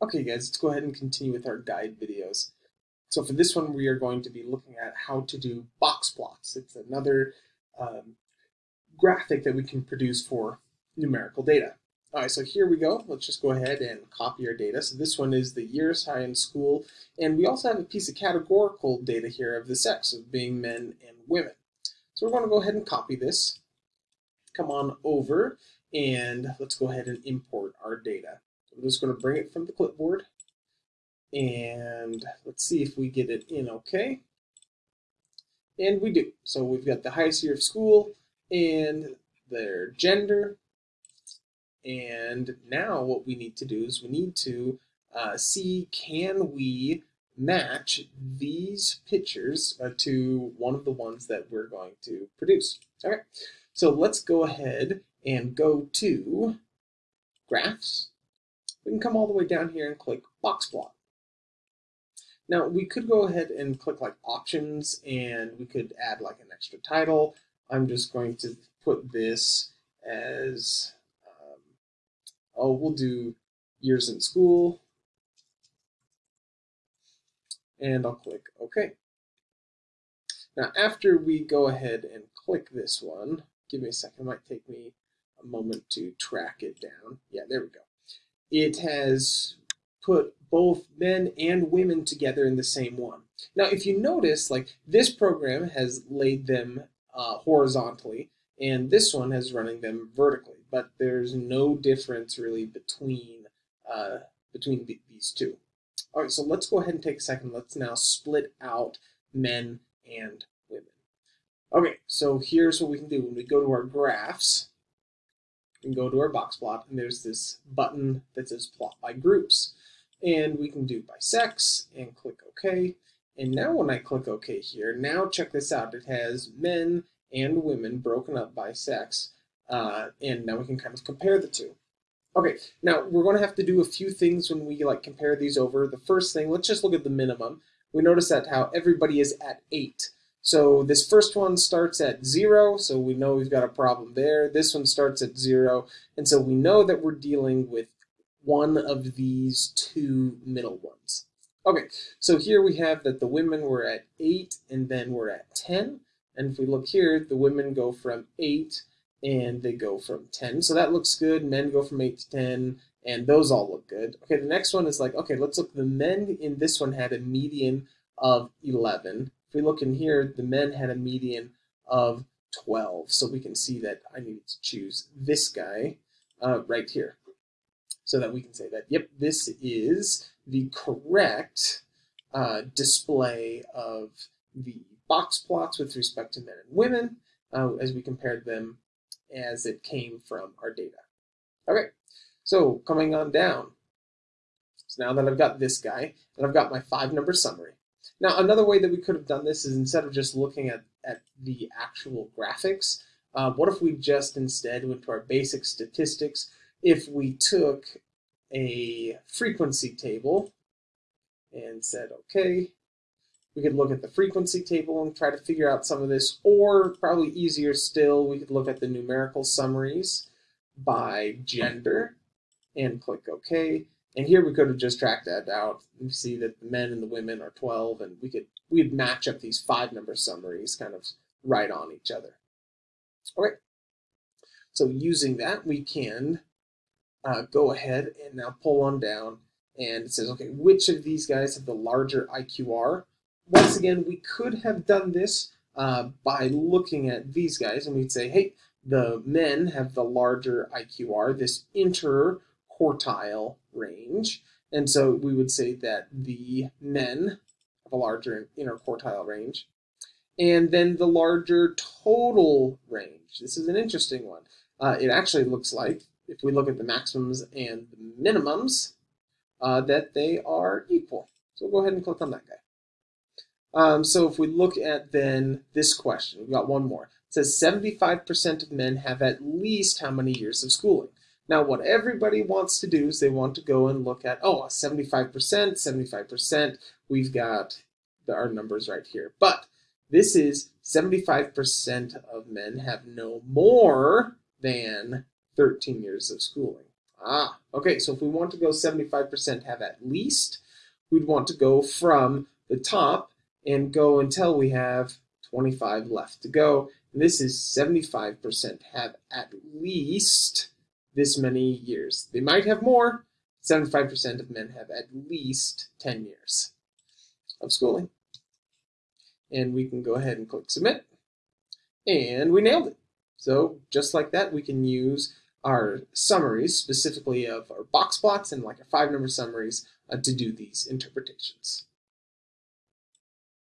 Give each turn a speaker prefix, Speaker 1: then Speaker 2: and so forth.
Speaker 1: Okay guys, let's go ahead and continue with our guide videos. So for this one, we are going to be looking at how to do box plots. It's another um, graphic that we can produce for numerical data. All right, so here we go. Let's just go ahead and copy our data. So this one is the years high in school, and we also have a piece of categorical data here of the sex of being men and women. So we're going to go ahead and copy this. Come on over, and let's go ahead and import our data. I'm just going to bring it from the clipboard and let's see if we get it in okay. And we do. So we've got the highest year of school and their gender. And now what we need to do is we need to uh, see can we match these pictures uh, to one of the ones that we're going to produce. All right, so let's go ahead and go to graphs we can come all the way down here and click box plot. Now we could go ahead and click like options and we could add like an extra title. I'm just going to put this as, um, oh, we'll do years in school. And I'll click OK. Now after we go ahead and click this one, give me a second, it might take me a moment to track it down. Yeah, there we go it has put both men and women together in the same one. Now, if you notice, like this program has laid them uh, horizontally, and this one has running them vertically, but there's no difference really between uh, between these two. All right, so let's go ahead and take a second. Let's now split out men and women. Okay, so here's what we can do. When we go to our graphs, can go to our box plot and there's this button that says plot by groups. And we can do by sex and click OK. And now when I click OK here, now check this out. It has men and women broken up by sex. Uh, and now we can kind of compare the two. Okay, now we're going to have to do a few things when we like compare these over. The first thing, let's just look at the minimum. We notice that how everybody is at 8. So this first one starts at zero, so we know we've got a problem there. This one starts at zero, and so we know that we're dealing with one of these two middle ones. Okay, so here we have that the women were at 8 and then we're at 10. And if we look here, the women go from 8 and they go from 10. So that looks good. Men go from 8 to 10 and those all look good. Okay, the next one is like, okay, let's look. The men in this one had a median of 11 if we look in here, the men had a median of 12. So we can see that I need to choose this guy uh, right here. So that we can say that, yep, this is the correct uh, display of the box plots with respect to men and women uh, as we compared them as it came from our data. Okay, so coming on down. So now that I've got this guy, and I've got my five number summary, now, another way that we could have done this is instead of just looking at, at the actual graphics, uh, what if we just instead went to our basic statistics? If we took a frequency table and said, okay, we could look at the frequency table and try to figure out some of this, or probably easier still, we could look at the numerical summaries by gender and click OK. And here we could have just tracked that out. You see that the men and the women are 12, and we could we'd match up these five number summaries kind of right on each other. Okay. So using that, we can uh, go ahead and now pull on down, and it says, okay, which of these guys have the larger IQR? Once again, we could have done this uh, by looking at these guys, and we'd say, hey, the men have the larger IQR. This inter quartile range. And so we would say that the men have a larger interquartile range. And then the larger total range. This is an interesting one. Uh, it actually looks like, if we look at the maximums and the minimums, uh, that they are equal. So we'll go ahead and click on that guy. Um, so if we look at then this question, we've got one more. It says 75% of men have at least how many years of schooling? Now, what everybody wants to do is they want to go and look at, oh, 75%, 75%, we've got the, our numbers right here. But this is 75% of men have no more than 13 years of schooling. Ah, okay, so if we want to go 75% have at least, we'd want to go from the top and go until we have 25 left to go. And this is 75% have at least this many years. They might have more. 75% of men have at least 10 years of schooling. And we can go ahead and click submit. And we nailed it. So just like that, we can use our summaries, specifically of our box plots and like our five number summaries, uh, to do these interpretations.